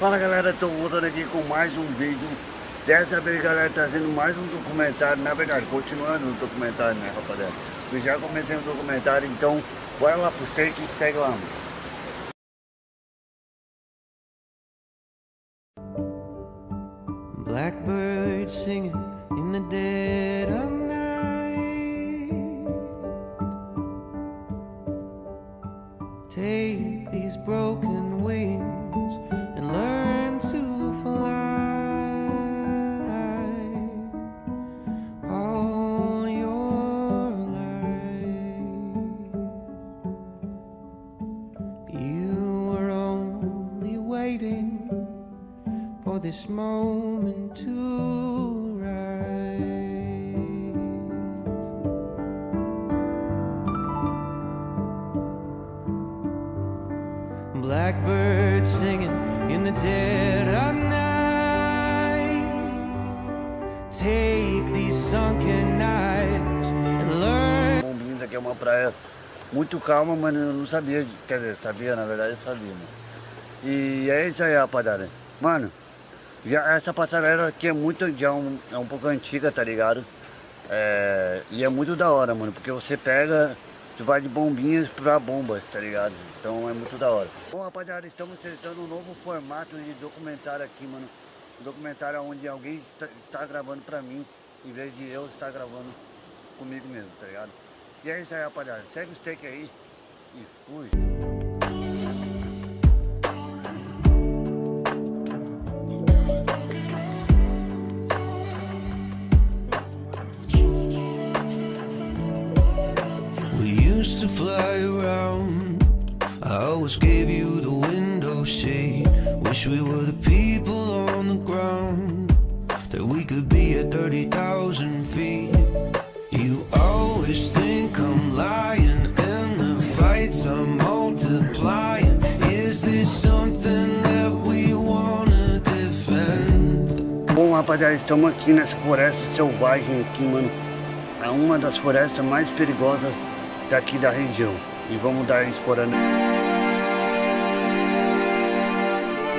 Fala galera, tô voltando aqui com mais um vídeo. Dessa vez galera, trazendo mais um documentário. Na verdade, continuando o documentário né rapaziada? Eu já comecei o documentário, então bora lá pro take e segue lá Blackbird singing in the dead of this moment to rise. Blackbird singing in the dead of night. Take these sunken nights and learn. Bombinhos aqui é uma praia muito calma, mas eu não sabia, quer dizer, sabia, na verdade sabia, né? E é isso aí, rapaziada. Mano, já, essa passarela aqui é muito, já um, é um pouco antiga, tá ligado? É, e é muito da hora, mano, porque você pega, você vai de bombinhas pra bombas, tá ligado? Então é muito da hora. Bom, rapaziada, estamos testando um novo formato de documentário aqui, mano. Um documentário onde alguém está, está gravando pra mim, em vez de eu estar gravando comigo mesmo, tá ligado? E é isso aí, rapaziada. Segue o steak aí e fui. To fly around. I always gave you the window shade. Wish we were the people on the ground. That we could be at 30,000 feet. You always think I'm lying And the fights are multiplying. Is this something that we wanna defend? Bom rapaziada, estamos aqui nessa floresta selvagem aqui, mano. É uma das florestas mais perigosas daqui da região. E vamos dar explorando.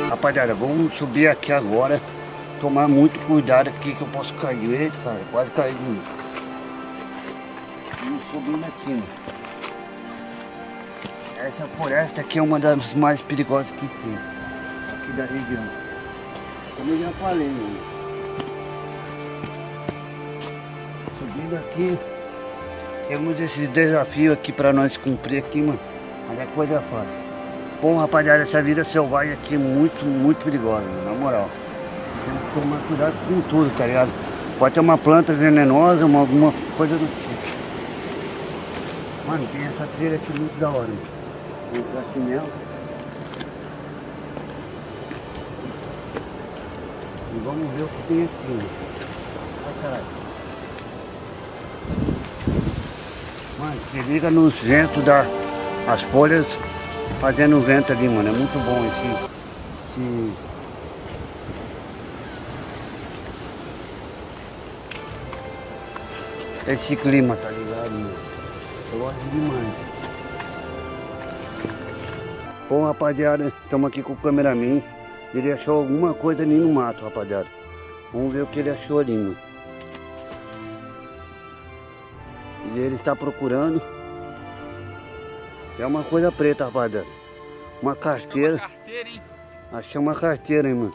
Rapaziada, vamos subir aqui agora. Tomar muito cuidado aqui que eu posso cair. Eita, cara, quase caí. Vamos subindo aqui, mano. Essa floresta aqui é uma das mais perigosas que tem. Aqui da região. Como eu já falei, mano. Subindo aqui. Temos esses desafios aqui para nós cumprir aqui, mano. Mas é coisa fácil. Bom, rapaziada, essa vida selvagem aqui é muito, muito perigosa, na moral. Tem que tomar cuidado com tudo, tá ligado? Pode ter uma planta venenosa, uma, alguma coisa do tipo. Mano, tem essa trilha aqui muito da hora. Vou entrar aqui mesmo. E vamos ver o que tem aqui. Ai, caralho. Mano, se liga nos ventos das as folhas fazendo vento ali, mano. É muito bom esse, esse... Esse clima, tá ligado, mano? Eu gosto demais. Bom, rapaziada, estamos aqui com o cameraman. Ele achou alguma coisa ali no mato, rapaziada. Vamos ver o que ele achou ali, mano. E ele está procurando. É uma coisa preta, rapaziada. Uma carteira. Uma carteira, hein? Achei uma carteira, hein, mano.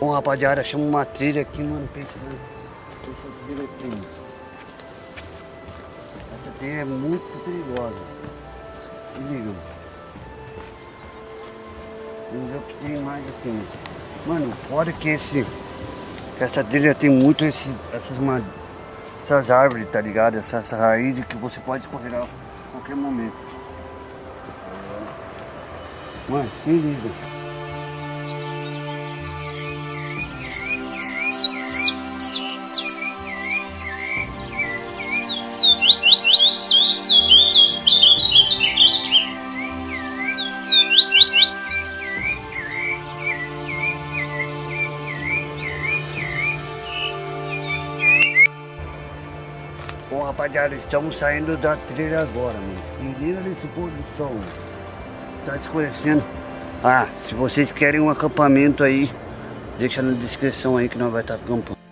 Bom, rapaziada, achamos uma trilha aqui, mano. Pensa essa trilha aqui, mano. Essa trilha é muito perigosa. Se liga, mano. Vamos ver o que tem mais aqui, mano. Mano, fora que esse... Que essa trilha tem muito esse, essas madeiras essas árvores, tá ligado? Essas essa raízes que você pode escorregar a qualquer momento. Mano, se liga. Rapaziada, estamos saindo da trilha agora, mano. Se liga nesse pôr do sol, Tá escurecendo. Ah, se vocês querem um acampamento aí, deixa na descrição aí que nós vai estar acampando.